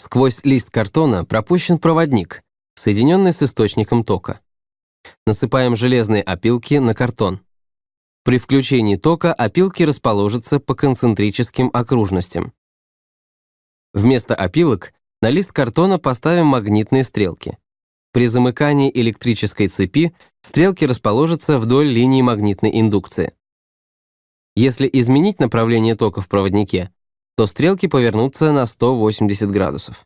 Сквозь лист картона пропущен проводник, соединенный с источником тока. Насыпаем железные опилки на картон. При включении тока опилки расположатся по концентрическим окружностям. Вместо опилок на лист картона поставим магнитные стрелки. При замыкании электрической цепи стрелки расположатся вдоль линии магнитной индукции. Если изменить направление тока в проводнике, то стрелки повернутся на 180 градусов.